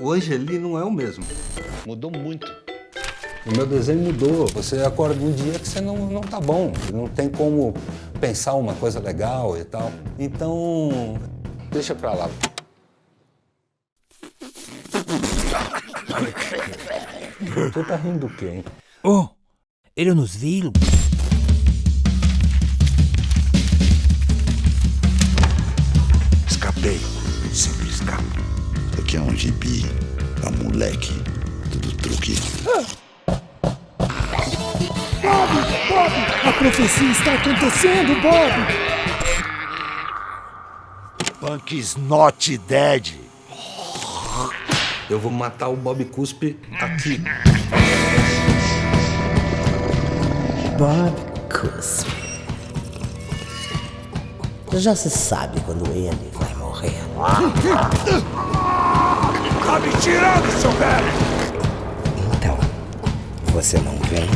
Hoje ele não é o mesmo. Mudou muito. O meu desenho mudou. Você acorda um dia que você não, não tá bom. Não tem como pensar uma coisa legal e tal. Então, deixa pra lá. Você tá rindo do quê, hein? Oh, ele nos viu. Gibi pra moleque. Tudo truque. A profecia está acontecendo, Bob! Punk is not dead. Eu vou matar o Bob Cuspe aqui. Bob Cuspe. Já se sabe quando ele vai morrer. Tá me tirando, seu velho! Então, você não vem?